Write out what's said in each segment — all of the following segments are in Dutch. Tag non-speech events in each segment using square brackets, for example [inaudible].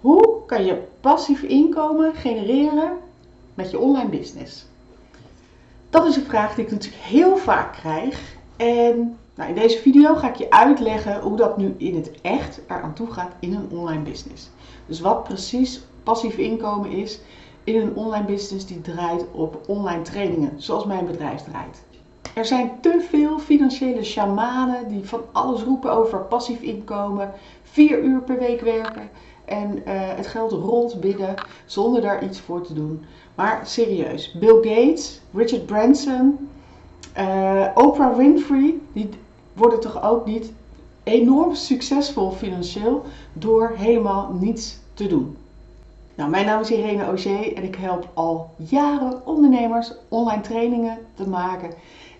Hoe kan je passief inkomen genereren met je online business? Dat is een vraag die ik natuurlijk heel vaak krijg. En nou, in deze video ga ik je uitleggen hoe dat nu in het echt eraan toe gaat in een online business. Dus wat precies passief inkomen is in een online business die draait op online trainingen, zoals mijn bedrijf draait. Er zijn te veel financiële shamanen die van alles roepen over passief inkomen, vier uur per week werken en uh, het geld rolt binnen zonder daar iets voor te doen. Maar serieus, Bill Gates, Richard Branson, uh, Oprah Winfrey, die worden toch ook niet enorm succesvol financieel door helemaal niets te doen. Nou, mijn naam is Irene Auger en ik help al jaren ondernemers online trainingen te maken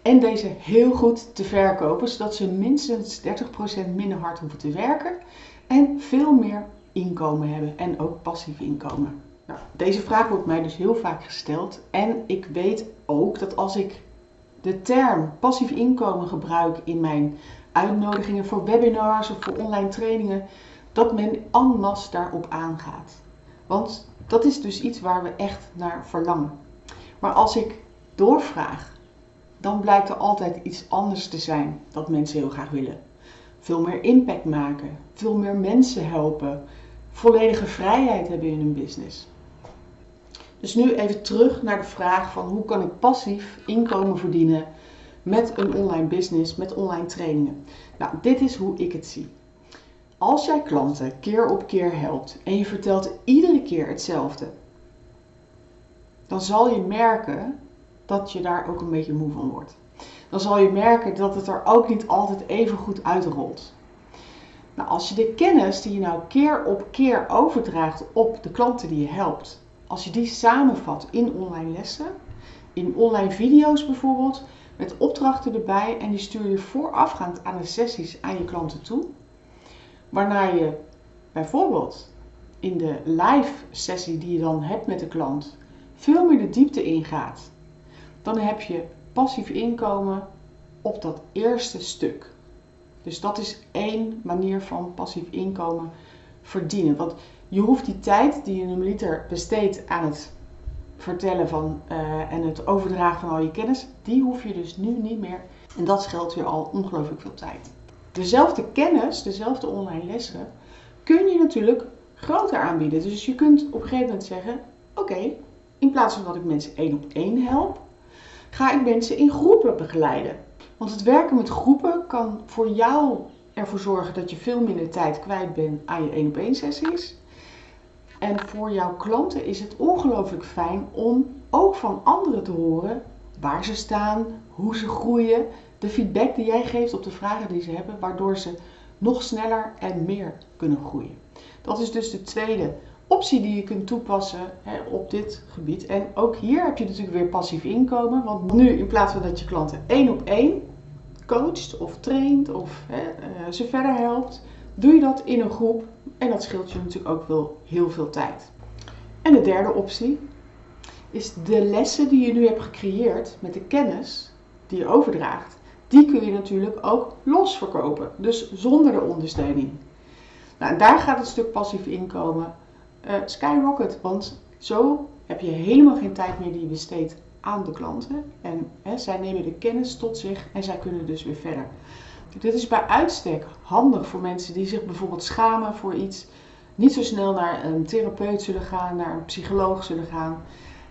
en deze heel goed te verkopen, zodat ze minstens 30% minder hard hoeven te werken en veel meer inkomen hebben en ook passief inkomen. Nou, deze vraag wordt mij dus heel vaak gesteld en ik weet ook dat als ik de term passief inkomen gebruik in mijn uitnodigingen voor webinars of voor online trainingen, dat men en daarop aangaat. Want dat is dus iets waar we echt naar verlangen. Maar als ik doorvraag, dan blijkt er altijd iets anders te zijn dat mensen heel graag willen. Veel meer impact maken, veel meer mensen helpen, volledige vrijheid hebben in hun business. Dus nu even terug naar de vraag van hoe kan ik passief inkomen verdienen met een online business, met online trainingen. Nou, dit is hoe ik het zie. Als jij klanten keer op keer helpt en je vertelt iedere keer hetzelfde, dan zal je merken dat je daar ook een beetje moe van wordt. Dan zal je merken dat het er ook niet altijd even goed uitrolt. Nou, als je de kennis die je nou keer op keer overdraagt op de klanten die je helpt, als je die samenvat in online lessen, in online video's bijvoorbeeld, met opdrachten erbij en die stuur je voorafgaand aan de sessies aan je klanten toe, waarna je bijvoorbeeld in de live sessie die je dan hebt met de klant veel meer de diepte ingaat, dan heb je passief inkomen op dat eerste stuk. Dus dat is één manier van passief inkomen verdienen. Want je hoeft die tijd die je normaliter besteedt aan het vertellen van uh, en het overdragen van al je kennis, die hoef je dus nu niet meer. En dat scheelt weer al ongelooflijk veel tijd. Dezelfde kennis, dezelfde online lessen, kun je natuurlijk groter aanbieden. Dus je kunt op een gegeven moment zeggen: Oké, in plaats van dat ik mensen één op één help, ga ik mensen in groepen begeleiden. Want het werken met groepen kan voor jou ervoor zorgen dat je veel minder tijd kwijt bent aan je één op één sessies. En voor jouw klanten is het ongelooflijk fijn om ook van anderen te horen waar ze staan, hoe ze groeien, de feedback die jij geeft op de vragen die ze hebben, waardoor ze nog sneller en meer kunnen groeien. Dat is dus de tweede optie die je kunt toepassen hè, op dit gebied. En ook hier heb je natuurlijk weer passief inkomen, want nu in plaats van dat je klanten één op één coacht of traint of hè, uh, ze verder helpt, doe je dat in een groep en dat scheelt je natuurlijk ook wel heel veel tijd. En de derde optie is de lessen die je nu hebt gecreëerd met de kennis die je overdraagt, die kun je natuurlijk ook los verkopen, dus zonder de ondersteuning. Nou, daar gaat het stuk passief inkomen uh, skyrocket, want zo heb je helemaal geen tijd meer die je besteedt aan de klanten. En hè, zij nemen de kennis tot zich en zij kunnen dus weer verder. Dit is bij uitstek handig voor mensen die zich bijvoorbeeld schamen voor iets. Niet zo snel naar een therapeut zullen gaan, naar een psycholoog zullen gaan.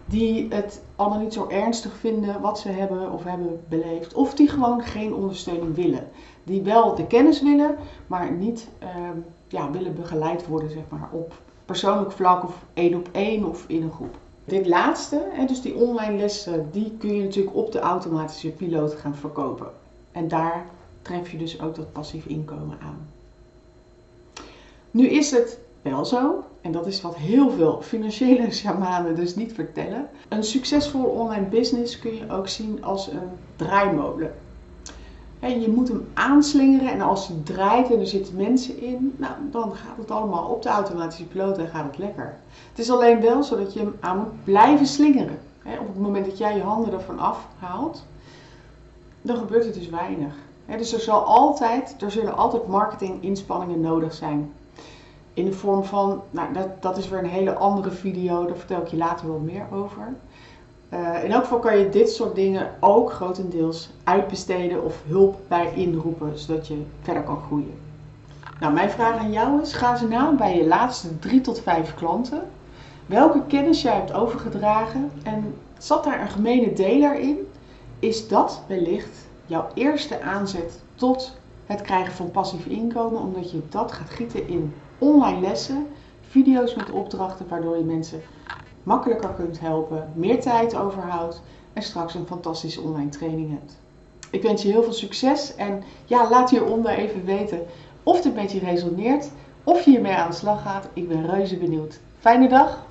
Die het allemaal niet zo ernstig vinden wat ze hebben of hebben beleefd. Of die gewoon geen ondersteuning willen. Die wel de kennis willen, maar niet ehm, ja, willen begeleid worden zeg maar, op persoonlijk vlak of één op één of in een groep. Dit laatste, dus die online lessen, die kun je natuurlijk op de automatische piloot gaan verkopen. En daar tref je dus ook dat passief inkomen aan. Nu is het wel zo, en dat is wat heel veel financiële [laughs] shamanen dus niet vertellen. Een succesvol online business kun je ook zien als een draaimolen. En je moet hem aanslingeren en als hij draait en er zitten mensen in, nou, dan gaat het allemaal op de automatische piloot en gaat het lekker. Het is alleen wel zo dat je hem aan moet blijven slingeren. Op het moment dat jij je handen ervan afhaalt, dan gebeurt er dus weinig dus er, zal altijd, er zullen altijd marketinginspanningen nodig zijn. in de vorm van, nou dat, dat is weer een hele andere video, daar vertel ik je later wel meer over. Uh, in elk geval kan je dit soort dingen ook grotendeels uitbesteden of hulp bij inroepen, zodat je verder kan groeien. Nou, mijn vraag aan jou is: ga ze na bij je laatste drie tot vijf klanten. Welke kennis jij hebt overgedragen en zat daar een gemene deler in? Is dat wellicht jouw eerste aanzet tot het krijgen van passief inkomen, omdat je dat gaat gieten in online lessen, video's met opdrachten, waardoor je mensen makkelijker kunt helpen, meer tijd overhoudt en straks een fantastische online training hebt. Ik wens je heel veel succes en ja, laat hieronder even weten of dit met je resoneert, of je hiermee aan de slag gaat. Ik ben reuze benieuwd. Fijne dag!